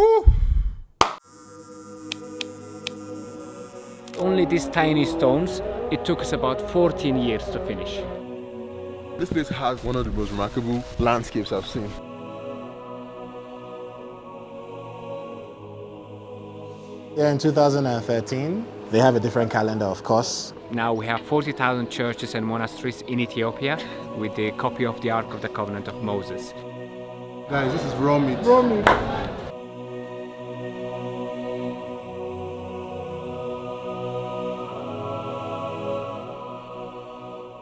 Woo! Only these tiny stones, it took us about 14 years to finish. This place has one of the most remarkable landscapes I've seen. Yeah, in 2013, they have a different calendar, of course. Now we have 40,000 churches and monasteries in Ethiopia with the copy of the Ark of the Covenant of Moses. Guys, this is raw meat. Raw meat.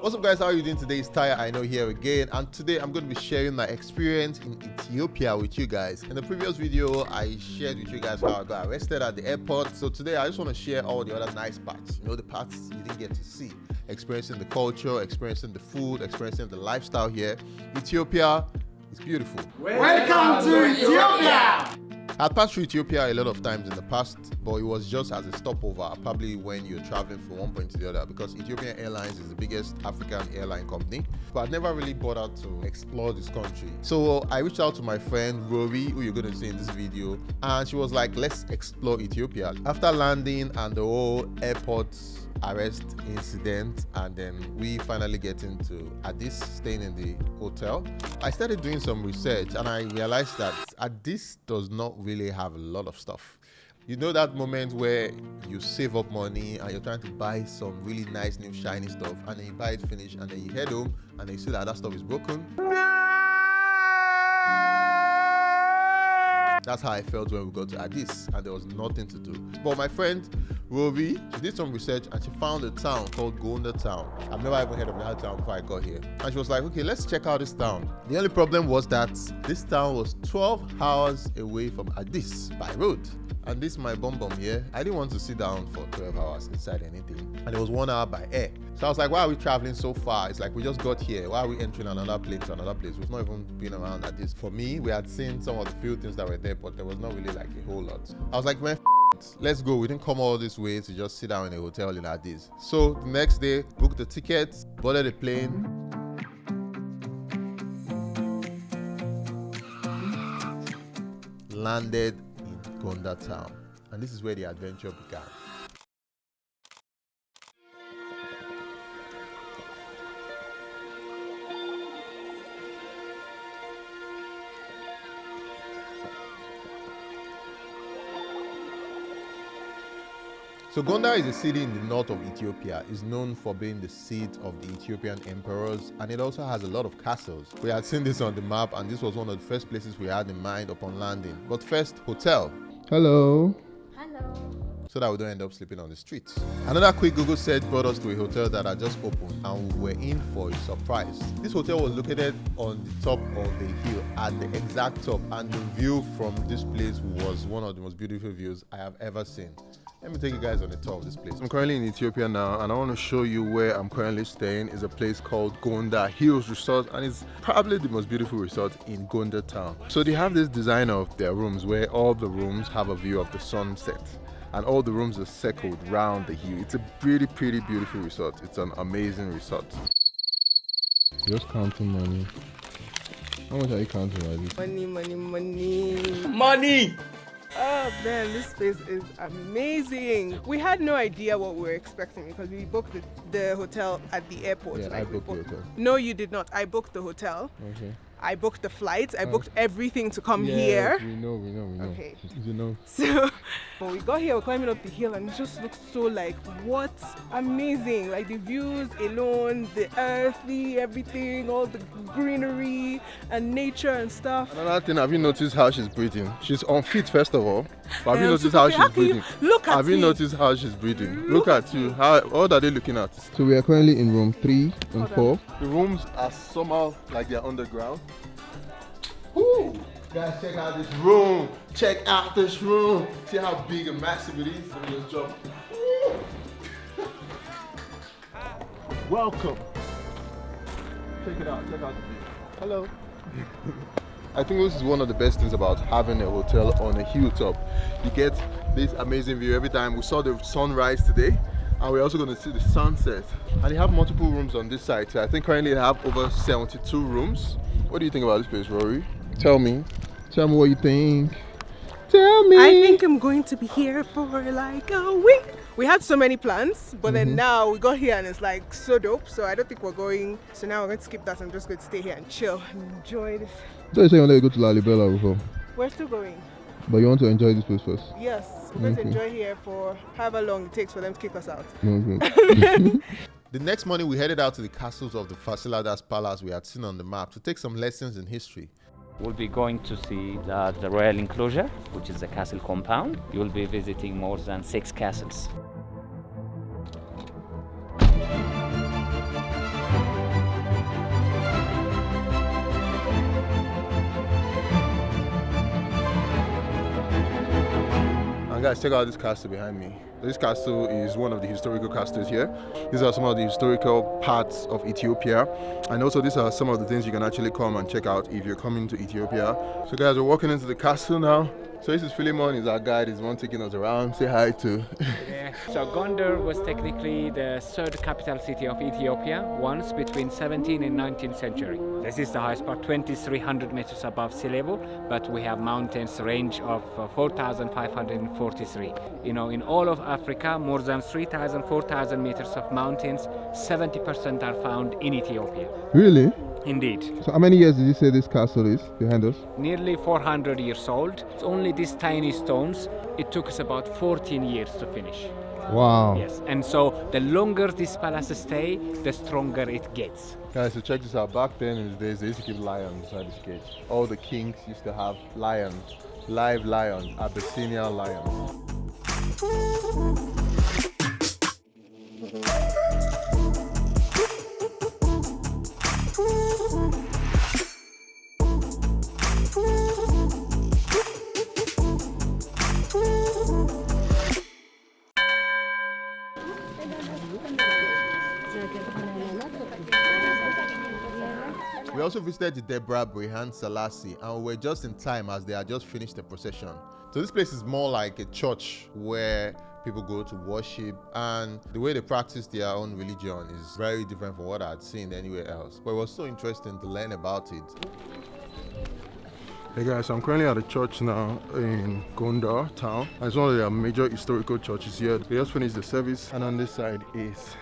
What's up guys, how are you doing today? It's Tayo Aina here again and today I'm going to be sharing my experience in Ethiopia with you guys. In the previous video, I shared with you guys how I got arrested at the airport. So today I just want to share all the other nice parts, you know, the parts you didn't get to see. Experiencing the culture, experiencing the food, experiencing the lifestyle here. Ethiopia is beautiful. Welcome to Ethiopia! I've passed through Ethiopia a lot of times in the past, but it was just as a stopover, probably when you're traveling from one point to the other, because Ethiopian Airlines is the biggest African airline company. But I never really bothered to explore this country. So I reached out to my friend Rory, who you're going to see in this video, and she was like, let's explore Ethiopia. After landing and the whole airport arrest incident and then we finally get into Addis staying in the hotel I started doing some research and I realized that Addis does not really have a lot of stuff. You know that moment where you save up money and you're trying to buy some really nice new shiny stuff and then you buy it finished and then you head home and then you see that that stuff is broken That's how I felt when we got to Addis and there was nothing to do. But my friend Rovi, she did some research and she found a town called Gondar Town. I've never even heard of that town before I got here. And she was like, okay, let's check out this town. The only problem was that this town was 12 hours away from Addis by road. And this my bum bum here. I didn't want to sit down for 12 hours inside anything. And it was one hour by air. So I was like, why are we traveling so far? It's like we just got here. Why are we entering another plane to another place? We've not even been around at this. For me, we had seen some of the few things that were there, but there was not really like a whole lot. I was like, man, let's go. We didn't come all this way to just sit down in a hotel in Addis. So the next day, booked the tickets, boarded the plane, landed Gondar town. And this is where the adventure began. So Gondar is a city in the north of Ethiopia. It's known for being the seat of the Ethiopian emperors and it also has a lot of castles. We had seen this on the map and this was one of the first places we had in mind upon landing. But first, hotel. Hello. Hello. So that we don't end up sleeping on the streets. Another quick Google search brought us to a hotel that had just opened and we were in for a surprise. This hotel was located on the top of the hill at the exact top and the view from this place was one of the most beautiful views I have ever seen. Let me take you guys on the tour of this place. I'm currently in Ethiopia now and I want to show you where I'm currently staying. It's a place called Gondar Hills Resort and it's probably the most beautiful resort in Gondar town. So they have this design of their rooms where all the rooms have a view of the sunset and all the rooms are circled round the hill. It's a pretty, pretty beautiful resort. It's an amazing resort. Just counting money. How much are you counting, Riley? Money, money, money. Money! Oh man, this place is amazing. We had no idea what we were expecting because we booked the, the hotel at the airport. Yeah, like I we booked the hotel. No, you did not. I booked the hotel. Okay. I booked the flights. I Oh. booked everything to come Yes, here. We know, we know, we know. Okay. You know. So when we got here, we're climbing up the hill and it just looks so like what amazing. Like the views alone, the earthly, everything, all the greenery and nature and stuff. Another thing, have you noticed how she's breathing? She's unfit, first of all. But have you noticed how how she's can breathing? look at Have you me. noticed how she's breathing? Look, Look at you. How? What are they looking at? So we are currently in room three and Hold on. four. The rooms are somehow like they're underground. Woo! Guys, check out this room. Check out this room. See how big and massive it is. Let me just jump. Welcome. Check it out. Check out the view. Hello. I think this is one of the best things about having a hotel on a hilltop. You get this amazing view every time. We saw the sunrise today and we're also going to see the sunset. And they have multiple rooms on this side. So I think currently they have over 72 rooms. What do you think about this place, Rory? Tell me. Tell me what you think. Tell me. I think I'm going to be here for like a week. We had so many plans, but then mm-hmm. now we got here and it's like so dope. So I don't think we're going. So now we're going to skip that. I'm just going to stay here and chill and enjoy this. So you say you want to go to Lalibela before, We're still going. but you want to enjoy this place first. Yes, we're going to enjoy here for however long it takes for them to kick us out. The next morning, we headed out to the castles of the Fasiladas Palace we had seen on the map to take some lessons in history. We'll be going to see the, the royal enclosure, which is the castle compound. You'll be visiting more than six castles. Guys, check out this castle behind me. This castle is one of the historical castles here. These are some of the historical parts of Ethiopia. And also these are some of the things you can actually come and check out if you're coming to Ethiopia. So guys, we're walking into the castle now. So this is Philemon, he's our guide, he's the one taking us around. Say hi to. Yeah. So Gondar was technically the third capital city of Ethiopia, once between 17th and 19th century. This is the highest part, 2,300 meters above sea level, but we have mountains range of uh, 4,543. You know, in all of Africa, more than 3,000, 4,000 meters of mountains, 70% are found in Ethiopia. really? Indeed. So how many years did you say this castle is behind us? Nearly 400 years old. It's only these tiny stones. It took us about 14 years to finish. Wow. Yes, and so the longer this palace stay, the stronger it gets. Guys, so check this out. Back then in the days, they used to keep lions inside this cage. All the kings used to have lions, live lions, Abyssinian lions. We also visited the Debre Berhan Selassie and we were just in time as they had just finished the procession. So this place is more like a church where people go to worship and the way they practice their own religion is very different from what I had seen anywhere else. But it was so interesting to learn about it. Hey guys, I'm currently at a church now in Gondar town. It's one of their major historical churches here. They just finished the service and on this side is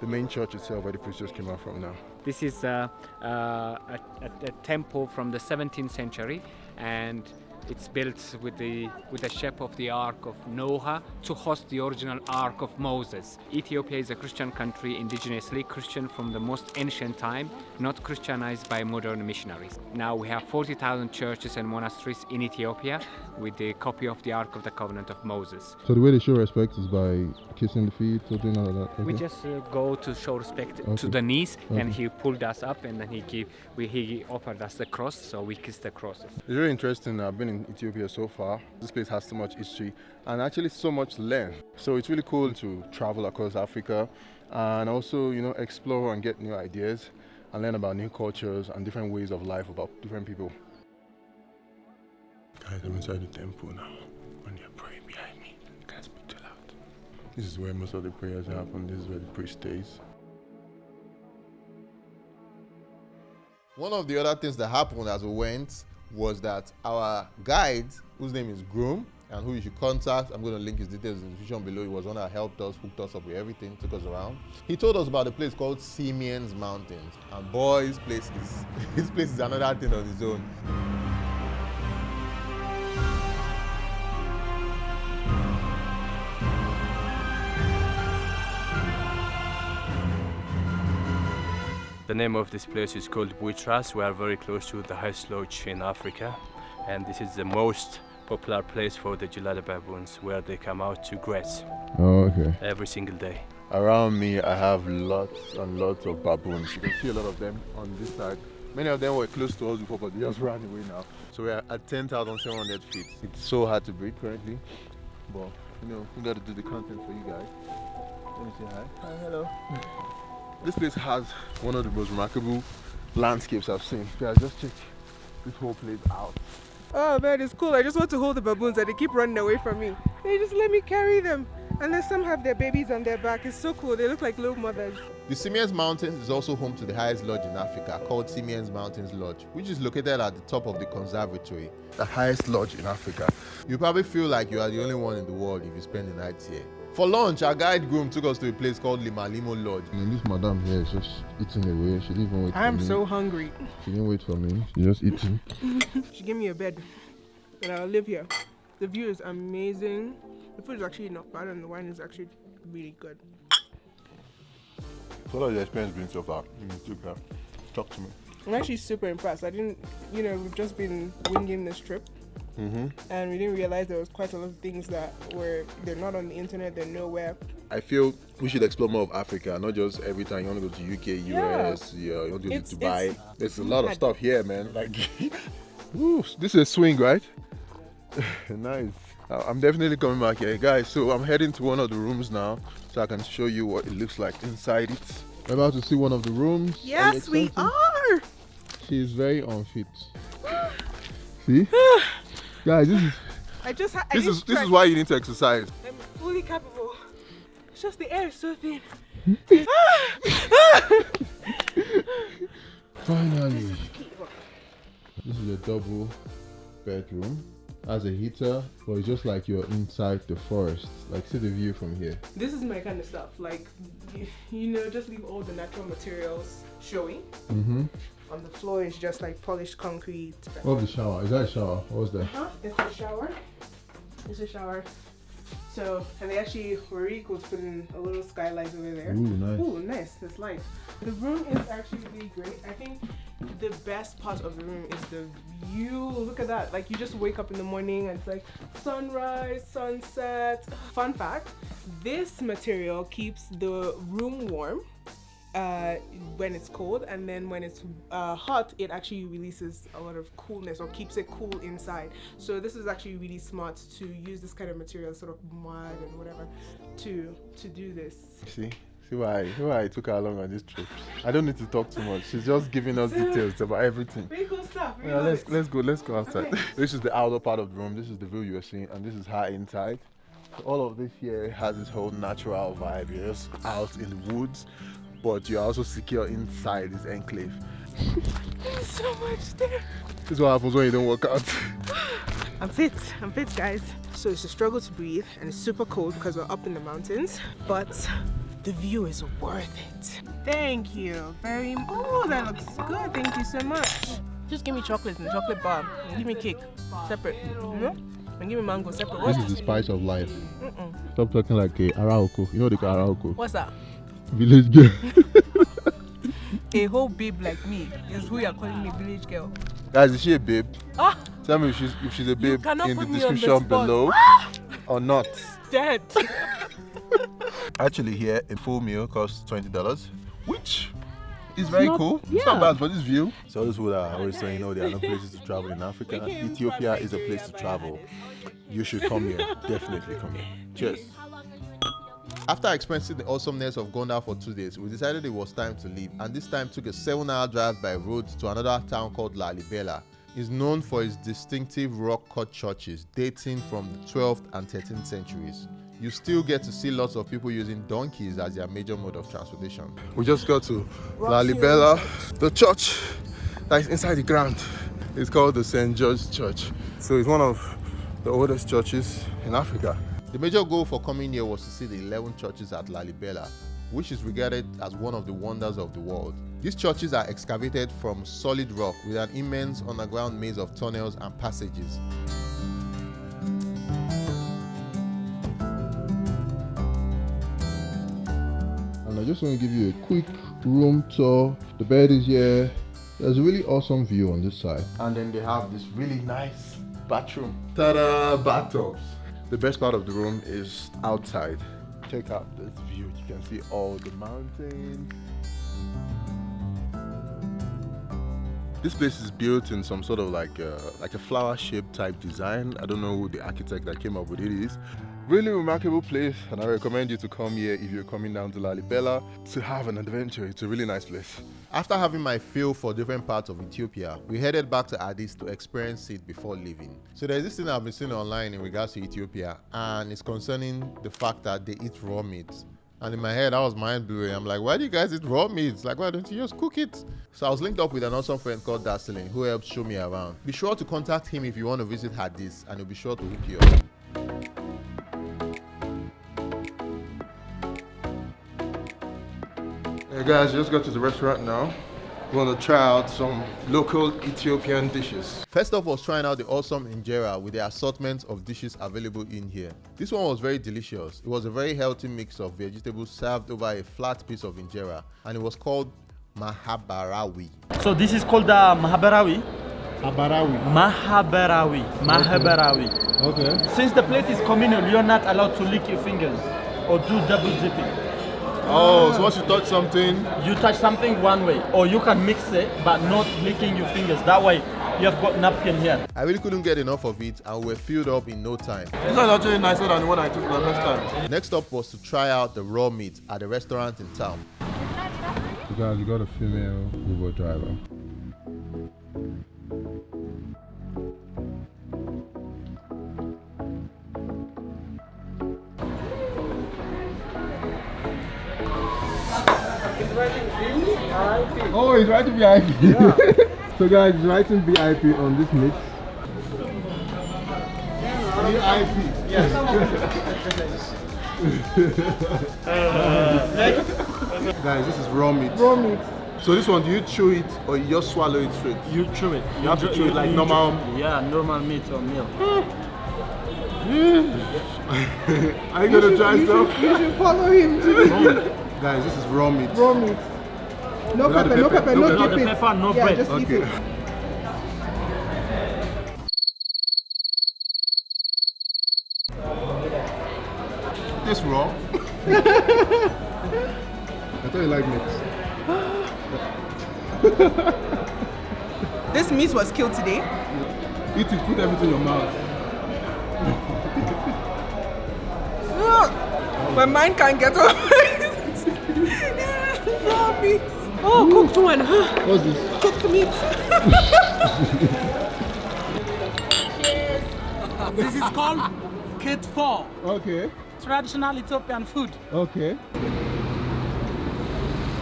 the main church itself where the priest just came out from now. This is uh, uh, a, a, a temple from the 17th century, and it's built with the with the shape of the Ark of Noah to host the original Ark of Moses. Ethiopia is a Christian country, indigenously Christian from the most ancient time, not Christianized by modern missionaries. Now we have 40,000 churches and monasteries in Ethiopia with the copy of the Ark of the Covenant of Moses. So the way they show respect is by kissing the feet or doing all of that. We just uh, go to show respect to the knees, and he pulled us up, and then he gave, we, he offered us the cross, so we kissed the crosses. It's very interesting. I've been in Ethiopia so far. This place has so much history and actually so much to learn. So it's really cool to travel across Africa and also, you know, explore and get new ideas and learn about new cultures and different ways of life about different people. Guys, I'm inside the temple now and they're praying behind me. Can't speak too loud. This is where most of the prayers happen. This is where the priest stays. One of the other things that happened as we went was that our guide, whose name is Groom, and who you should contact, I'm going to link his details in the description below. He was one that helped us, hooked us up with everything, took us around. He told us about a place called Simien's Mountains, and boy, this place is this place is another thing on its own. The name of this place is called Buit Ras. We are very close to the highest lodge in Africa, and this is the most popular place for the Gelada baboons, where they come out to graze Oh, okay. every single day. Around me, I have lots and lots of baboons. You can see a lot of them on this side. Many of them were close to us before, but they just ran away now. So we are at 10,700 feet. It's so hard to breathe currently, but you know, we got to do the content for you guys. Let me say hi. Hi, hello. this place has one of the most remarkable landscapes I've seen. Guys, just check this whole place out. Oh man, it's cool. I just want to hold the baboons and they keep running away from me. They just let me carry them. And then some have their babies on their back. It's so cool. They look like little mothers. The Simiens Mountains is also home to the highest lodge in Africa called Simiens Mountains Lodge, which is located at the top of the conservatory, the highest lodge in Africa. You probably feel like you are the only one in the world if you spend the night here. For lunch, our guide groom took us to a place called Limalimo Lodge. And this madam here is just eating away. She didn't even wait I'm for me. so hungry. She didn't wait for me. She just eating. She gave me a bed and I'll live here. The view is amazing. The food is actually not bad and the wine is actually really good. What has your experience been so far in Ethiopia? Talk to me. I'm actually super impressed. I didn't, you know, we've just been winging this trip Mm-hmm. and we didn't realize there was quite a lot of things that were, they're not on the internet, they're nowhere. I feel we should explore more of Africa, not just every time you want to go to UK, US, yeah, you want to go It's- to Dubai. it's There's a lot of stuff here, man. Like, Woo, this is a swing, right? nice. I'm definitely coming back here, guys. So I'm heading to one of the rooms now, so I can show you what it looks like inside it. We're about to see one of the rooms. Yes, we are! She is very unfit. See? Guys, this is I just I This is this is why you need to exercise. I'm fully capable. It's just the air is so thin. finally. This is a double bedroom. Has a heater, but it's just like you're inside the forest. Like see the view from here. This is my kind of stuff. Like, you, know, just leave all the natural materials showing. Mm-hmm. On the floor is just like polished concrete. Oh, the shower. Is that a shower? What's that? Huh? It's a shower. It's a shower. So, and they actually were was cool to put in a little skylight over there. Ooh, nice. Ooh, nice. That's light. The room is actually really great. I think the best part of the room is the view. Look at that. Like you just wake up in the morning and it's like sunrise, sunset. Fun fact, this material keeps the room warm uh, when it's cold and then when it's uh, hot it actually releases a lot of coolness or keeps it cool inside so this is actually really smart to use this kind of material sort of mud and whatever to to do this See? See why, see why I took her along on this trip. I don't need to talk too much. She's just giving us details about everything. really cool stuff really Yeah, let's it. let's go. Let's go outside. Okay. This is the outer part of the room. This is the view you are seeing, and this is her inside. All of this here has this whole natural vibe. You're just out in the woods, but you're also secure inside this enclave. There's so much there This is what happens when you don't work out. I'm fit. I'm fit, guys. So it's a struggle to breathe, and it's super cold because we're up in the mountains. But the view is worth it. Thank you very much. Oh, that looks good. Thank you so much. Just give me chocolate and chocolate bar. And give me cake separate. You know? And give me mango separate. this is the spice of life. Mm-mm. Stop talking like a ara oko. You know the they ara oko? What's that? Village girl. A whole babe like me is who you're calling me village girl. Guys, is she a babe? Ah, Tell me if she's if she's a babe cannot in the put me on the description spot. below or not. dead. Actually, here a full meal costs twenty dollars, which is very not- cool. It's not bad for this view. So those who are always saying, "No, there are no places to travel in Africa." Ethiopia is a place to travel. You should come here. Definitely come here. Cheers. After experiencing the awesomeness of Gondar for two days, we decided it was time to leave, and this time took a seven-hour drive by road to another town called Lalibela. It's known for its distinctive rock-cut churches dating from the 12th and 13th centuries. You still get to see lots of people using donkeys as their major mode of transportation. We just got to Lalibela, the church that is inside the ground. It's called the St. George Church. So it's one of the oldest churches in Africa. The major goal for coming here was to see the 11 churches at Lalibela, which is regarded as one of the wonders of the world. These churches are excavated from solid rock with an immense underground maze of tunnels and passages. And I just want to give you a quick room tour. The bed is here. There's a really awesome view on this side. And then they have this really nice Bathroom. ta-da bathtubs. The best part of the room is outside. Check out this view. You can see all the mountains. This place is built in some sort of like a, like a flower shaped type design. I don't know who the architect that came up with it is. Really remarkable place, and I recommend you to come here if you're coming down to Lalibela to have an adventure. It's a really nice place. After having my feel for different parts of Ethiopia, we headed back to Addis to experience it before leaving. So there's this thing I've been seeing online in regards to Ethiopia, and it's concerning the fact that they eat raw meat. And in my head, I was mind blowing. I'm like, why do you guys eat raw meat? Like, why don't you just cook it? So I was linked up with an awesome friend called Darceline who helped show me around. Be sure to contact him if you want to visit Addis, and he'll be sure to hook you up. Guys, just got to the restaurant now. We want to try out some local Ethiopian dishes. First off was trying out the awesome injera with the assortment of dishes available in here. This one was very delicious. It was a very healthy mix of vegetables served over a flat piece of injera and it was called mahabarawi. So this is called uh, Mahabarawi. Abarawi. Mahabarawi. Mahabarawi. Okay. Since the plate is communal, you're not allowed to lick your fingers or do double dipping. Oh, so once you touch something, You touch something one way, or you can mix it but not licking your fingers. That way, you have got napkin here. I really couldn't get enough of it and we're filled up in no time. this is actually nicer than the one I took the first time. Next up was to try out the raw meat at a restaurant in town. You guys, you got a female Uber driver. Oh, he's writing VIP. so guys, he's writing VIP on this mix. VIP. Yes. guys, this is raw meat. Raw meat. So this one, do you chew it or you just swallow it straight? You chew it. You have to chew it like normal- Yeah, normal meat or meal. Are you gonna try some? You should follow him to Guys, this is raw meat. raw meat. No Without the pepper, no pepper, pepper, no no pepper. Without the dipping. pepper, no yeah, bread. just eat Okay. it. This raw. I thought you liked meat. This meat was killed today. Eat it, put everything in your mouth. Ugh. My mind can't get over it. Raw meat. Oh, cooked one. Huh? What's this? Cooked meat. This is called Kitfo, Okay, traditional Ethiopian food. okay.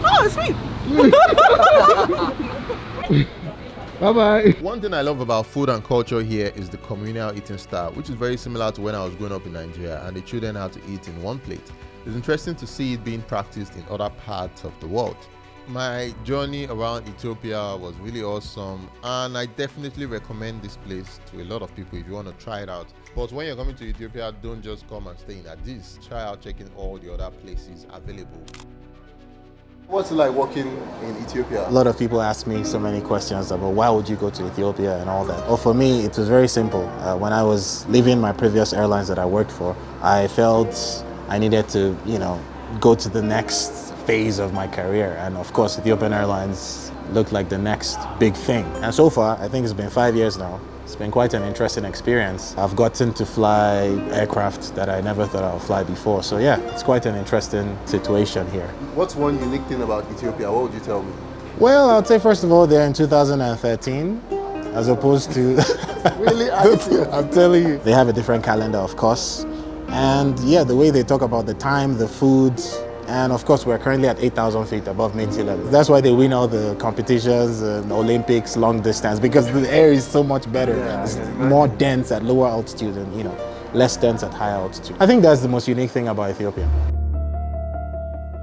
Oh, it's sweet. Bye bye. One thing I love about food and culture here is the communal eating style, which is very similar to when I was growing up in Nigeria and the children had to eat in one plate. It's interesting to see it being practiced in other parts of the world. My journey around Ethiopia was really awesome, and I definitely recommend this place to a lot of people if you want to try it out. But when you're coming to Ethiopia, don't just come and stay in Addis. Try out checking all the other places available. What's it like working in Ethiopia? A lot of people ask me so many questions about why would you go to Ethiopia and all that. Well, for me, it was very simple. Uh, when I was leaving my previous airlines that I worked for, I felt I needed to, you know, go to the next phase of my career. And of course, Ethiopian Airlines looked like the next big thing. And so far, I think it's been five years now. It's been quite an interesting experience. I've gotten to fly aircraft that I never thought I would fly before. So yeah, it's quite an interesting situation here. What's one unique thing about Ethiopia? What would you tell me? Well, I'd say first of all, they're in 2013, as opposed to. Really? I'm telling you. They have a different calendar, of course. And yeah, the way they talk about the time, the food, and of course, we're currently at 8,000 feet above mean sea level. That's why they win all the competitions and Olympics, long distance, because the air is so much better. it's more dense at lower altitude and, you know, less dense at higher altitude. I think that's the most unique thing about Ethiopia.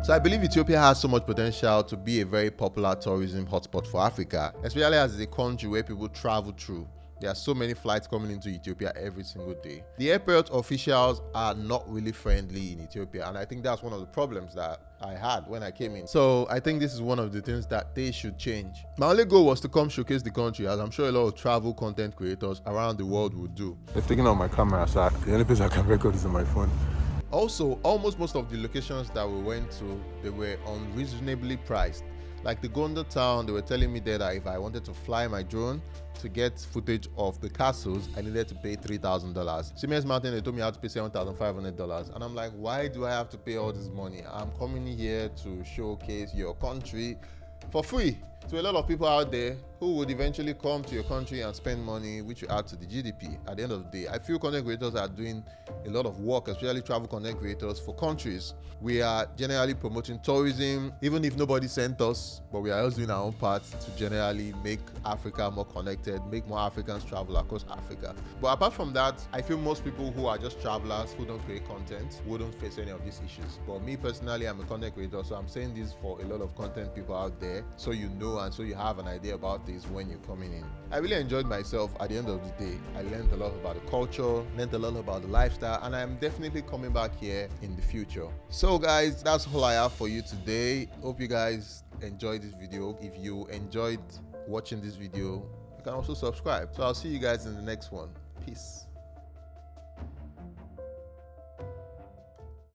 So I believe Ethiopia has so much potential to be a very popular tourism hotspot for Africa, especially as a country where people travel through. There are so many flights coming into Ethiopia every single day. The airport officials are not really friendly in Ethiopia, and I think that's one of the problems that I had when I came in. So I think this is one of the things that they should change. My only goal was to come showcase the country, as I'm sure a lot of travel content creators around the world would do. They've taken out my camera, so the only place I can record is on my phone. Also, almost most of the locations that we went to, they were unreasonably priced. Like the Gondar town, they were telling me there that if I wanted to fly my drone to get footage of the castles, I needed to pay $3,000. Simiens Mountain, they told me I had to pay $7,500. And I'm like, why do I have to pay all this money? I'm coming here to showcase your country for free to a lot of people out there who would eventually come to your country and spend money which you add to the GDP at the end of the day. I feel content creators are doing a lot of work, especially travel content creators for countries. We are generally promoting tourism, even if nobody sent us, but we are also doing our own part to generally make Africa more connected, make more Africans travel across Africa. But apart from that, I feel most people who are just travelers who don't create content wouldn't face any of these issues. But me personally, I'm a content creator, so I'm saying this for a lot of content people out there so you and so you have an idea about this when you're coming in. I really enjoyed myself at the end of the day. I learned a lot about the culture, learned a lot about the lifestyle, and I'm definitely coming back here in the future. So guys, that's all I have for you today. Hope you guys enjoyed this video. If you enjoyed watching this video, you can also subscribe. So I'll see you guys in the next one. Peace.